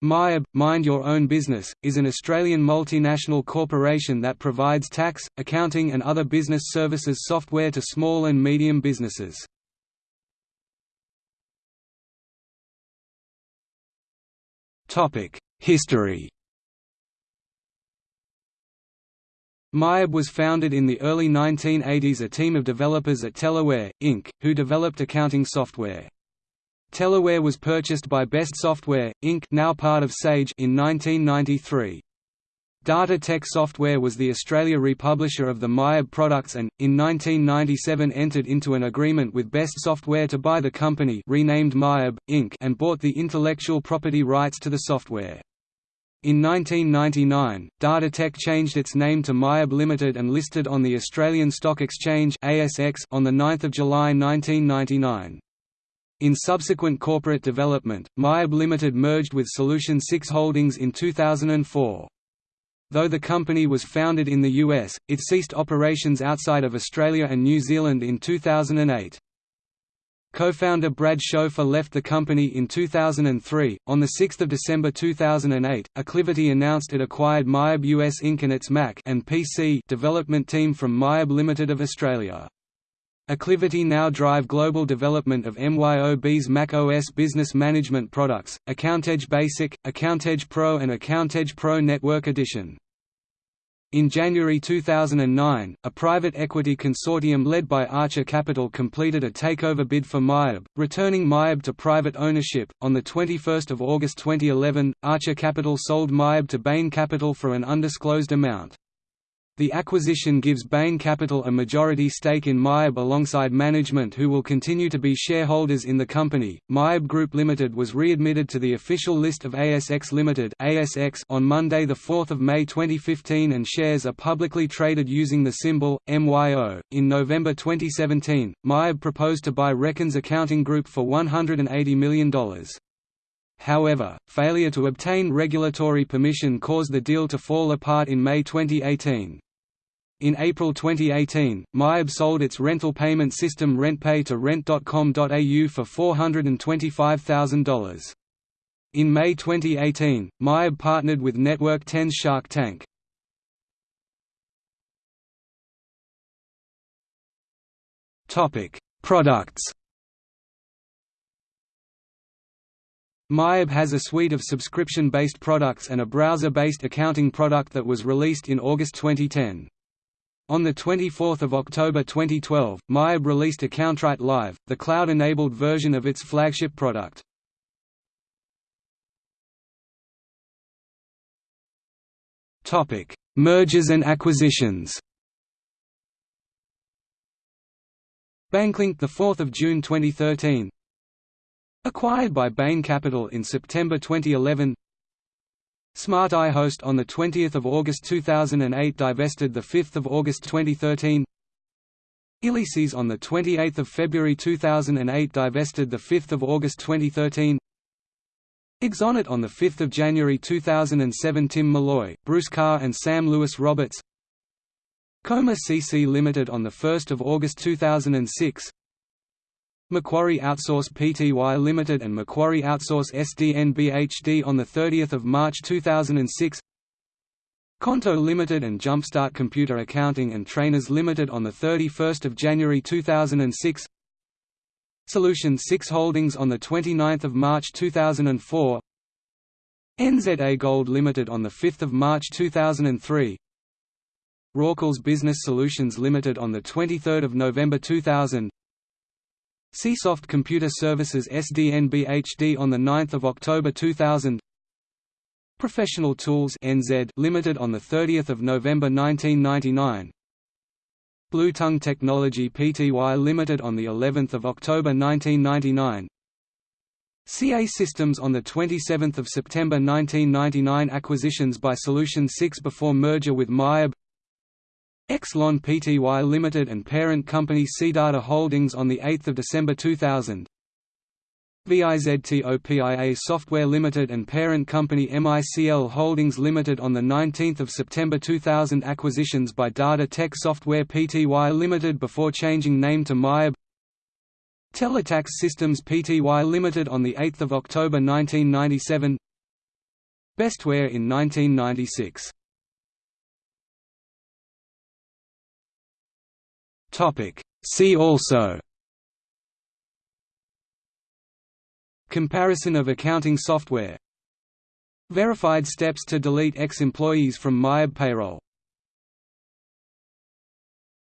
MYOB, Mind Your Own Business, is an Australian multinational corporation that provides tax, accounting and other business services software to small and medium businesses. History MYOB was founded in the early 1980s a team of developers at Teleware, Inc., who developed accounting software. Teleware was purchased by Best Software, Inc. now part of Sage in 1993. Data Tech Software was the Australia republisher of the MYOB products and, in 1997 entered into an agreement with Best Software to buy the company renamed MYOB, Inc. and bought the intellectual property rights to the software. In 1999, Datatec changed its name to MYOB Limited and listed on the Australian Stock Exchange (ASX) on the 9th of July 1999. In subsequent corporate development, MYOB Limited merged with Solution 6 Holdings in 2004. Though the company was founded in the US, it ceased operations outside of Australia and New Zealand in 2008. Co-founder Brad Schofer left the company in 2003. On the 6th of December 2008, Acclivity announced it acquired MYOB US Inc. and its Mac and PC development team from MYOB Limited of Australia. Acclivity now drive global development of MYOB's Mac OS business management products, AccountEdge Basic, AccountEdge Pro and AccountEdge Pro Network Edition. In January 2009, a private equity consortium led by Archer Capital completed a takeover bid for MYOB, returning MYOB to private ownership. On the 21st of August 2011, Archer Capital sold MYOB to Bain Capital for an undisclosed amount. The acquisition gives Bain Capital a majority stake in MYOB alongside management who will continue to be shareholders in the company. MYOB Group Limited was readmitted to the official list of ASX Limited (ASX) on Monday the 4th of May 2015 and shares are publicly traded using the symbol MYO. In November 2017, MYOB proposed to buy Reckon's Accounting Group for $180 million. However, failure to obtain regulatory permission caused the deal to fall apart in May 2018. In April 2018, MYOB sold its rental payment system RentPay to Rent.com.au for $425,000. In May 2018, MYOB partnered with Network 10's Shark Tank. Products MYOB has a suite of subscription-based products and a browser-based accounting product that was released in August 2010. On 24 October 2012, MYOB released AccountRight Live, the cloud-enabled version of its flagship product. Mergers and acquisitions. Banklink 4 June 2013 Acquired by Bain Capital in September 2011 Smart Eye Host on 20 August 2008 divested 5 August 2013 Ilices on 28 February 2008 divested 5 August 2013 Exonet on 5 January 2007 Tim Malloy, Bruce Carr and Sam Lewis Roberts. Coma CC Limited on 1 August 2006 Macquarie Outsource Pty Limited and Macquarie Outsource SDN Bhd on 30 March 2006 Conto Limited and Jumpstart Computer Accounting and Trainers Limited on 31 January 2006 Solution 6 Holdings on 29 March 2004 NZA Gold Limited on 5 March 2003 Rawcles Business Solutions Limited on 23 November 2000 Csoft Computer Services SDN Bhd on 9 October 2000 Professional Tools NZ Limited on 30 November 1999 Blue Tongue Technology Pty Limited on the 11th of October 1999 CA Systems on 27 September 1999 Acquisitions by Solution 6 before merger with MYOB Exelon Pty Limited and parent company CData Holdings on 8 December 2000 VIZTOPIA Software Limited and parent company MICL Holdings Limited on 19 September 2000 Acquisitions by Data Tech Software Pty Limited before changing name to MYOB. Teletax Systems Pty Limited on 8 October 1997 Bestware in 1996. See also. Comparison of accounting software. Verified steps to delete ex-employees from MYOB payroll